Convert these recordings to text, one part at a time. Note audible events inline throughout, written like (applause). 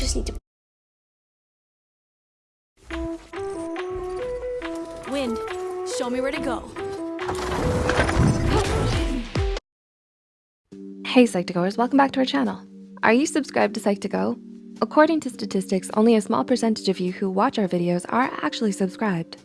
just need to. Wind, show me where to go. Hey Psych2Goers, welcome back to our channel. Are you subscribed to Psych2Go? According to statistics, only a small percentage of you who watch our videos are actually subscribed.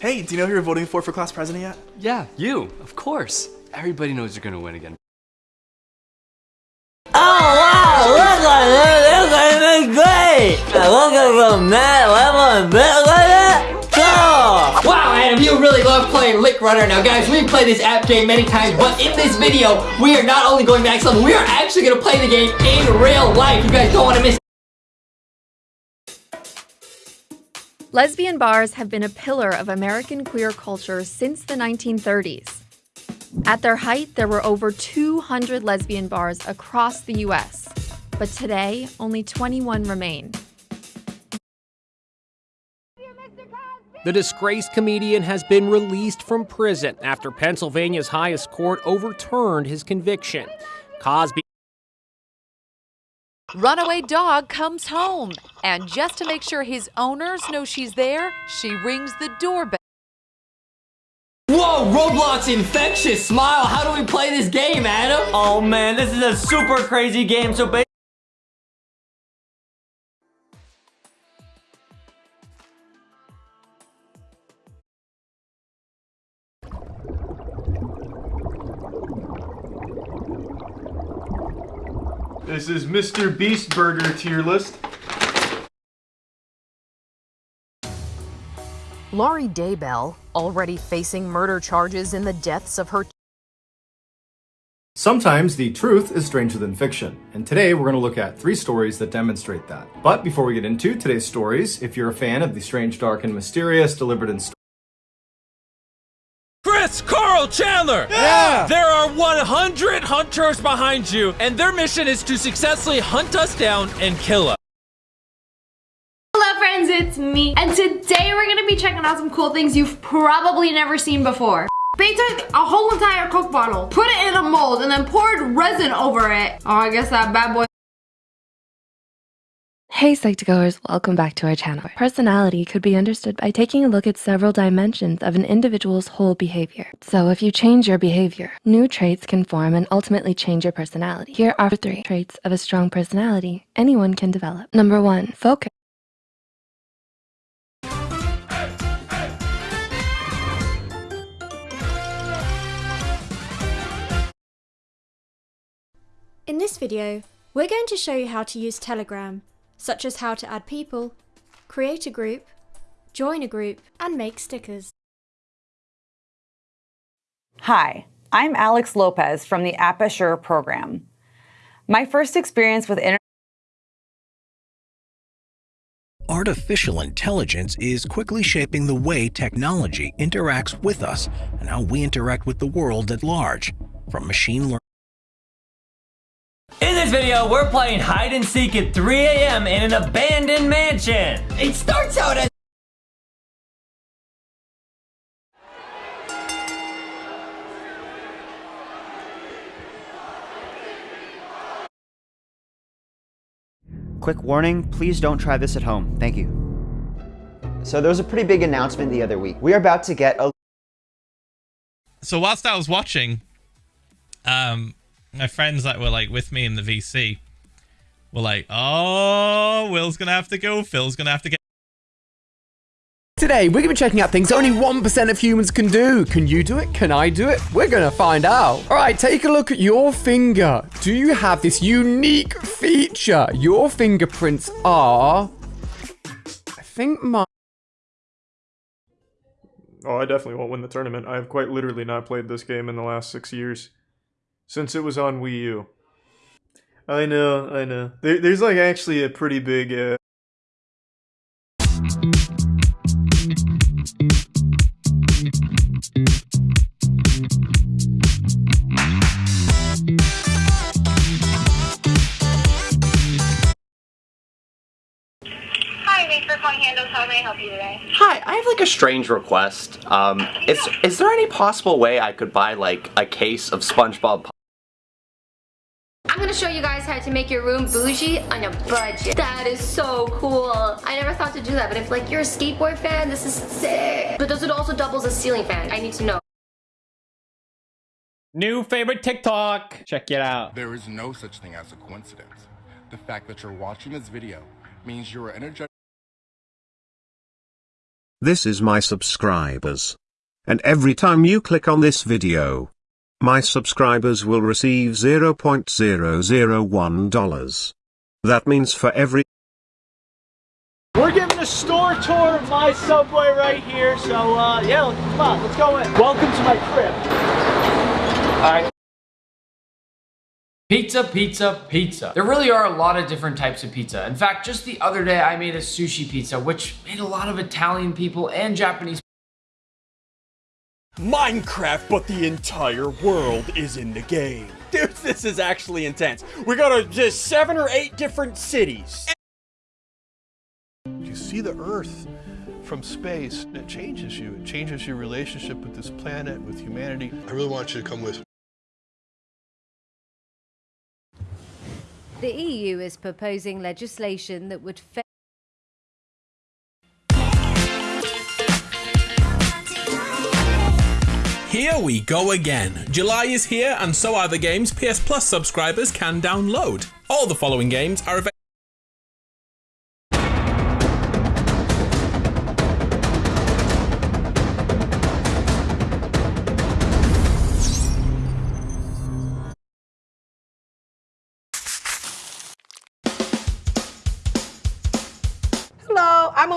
Hey, do you know who you're voting for for class president yet? Yeah, you, of course. Everybody knows you're gonna win again. Oh wow, look at this, this is great! Look at the net level, look at it! Go! Wow, Adam, you really love playing Lick Runner. Now, guys, we've played this app game many times, but in this video, we are not only going max level, we are actually going to play the game in real life. You guys don't want to miss lesbian bars have been a pillar of American queer culture since the 1930s. At their height, there were over 200 lesbian bars across the US, but today, only 21 remain. The disgraced comedian has been released from prison after Pennsylvania's highest court overturned his conviction. Cosby Runaway dog comes home, and just to make sure his owners know she's there, she rings the doorbell. Whoa, Roblox infectious smile. How do we play this game, Adam? Oh man, this is a super crazy game. So basically, This is Mr. Beast Burger tier list. Lori Daybell, already facing murder charges in the deaths of her Sometimes the truth is stranger than fiction, and today we're going to look at three stories that demonstrate that. But before we get into today's stories, if you're a fan of the strange, dark, and mysterious delivered in Chris, Karl, Chandler! Yeah! There are 100 hunters behind you, and their mission is to successfully hunt us down and kill us. Hello friends, it's me. And today we're gonna be checking out some cool things you've probably never seen before. They took a whole entire Coke bottle, put it in a mold, and then poured resin over it. Oh, I guess that bad boy Hey Psych2Goers, welcome back to our channel. Personality could be understood by taking a look at several dimensions of an individual's whole behavior. So if you change your behavior, new traits can form and ultimately change your personality. Here are three traits of a strong personality anyone can develop. Number one, focus. In this video, we're going to show you how to use Telegram, such as how to add people, create a group, join a group, and make stickers. Hi, I'm Alex Lopez from the App Assure program. My first experience with internet Artificial intelligence is quickly shaping the way technology interacts with us and how we interact with the world at large, from machine learning in this video, we're playing hide and seek at 3 a.m. in an abandoned mansion. It starts out as Quick warning, please don't try this at home. Thank you. So there was a pretty big announcement the other week. We are about to get a... So whilst I was watching, um, my friends that were like with me in the VC were like, oh, Will's going to have to go. Phil's going to have to get. Today, we're going to be checking out things only 1% of humans can do. Can you do it? Can I do it? We're going to find out. All right, take a look at your finger. Do you have this unique feature? Your fingerprints are... I think my... Oh, I definitely won't win the tournament. I have quite literally not played this game in the last six years since it was on Wii U. I know, I know. There, there's like actually a pretty big. Uh... Hi, I have like a strange request. Um, is is there any possible way I could buy like a case of SpongeBob? Pop- gonna show you guys how to make your room bougie on a budget. That is so cool. I never thought to do that, but if like you're a skateboard fan, this is sick. But does it also double as a ceiling fan? I need to know. New favorite TikTok. Check it out. There is no such thing as a coincidence. The fact that you're watching this video means you are energetic. This is my subscribers. And every time you click on this video, my subscribers will receive $0.001. That means for every We're giving a store tour of my Subway right here, so uh, yeah, come on, let's go in. Welcome to my crib. All right. Pizza, pizza, pizza. There really are a lot of different types of pizza. In fact, just the other day I made a sushi pizza, which made a lot of Italian people and Japanese Minecraft, but the entire world is in the game. (laughs) Dude, this is actually intense. We got to just seven or eight different cities. You see the Earth from space, and it changes you. It changes your relationship with this planet, with humanity. I really want you to come with me. The EU is proposing legislation that would Here we go again. July is here, and so are the games PS Plus subscribers can download. All the following games are available.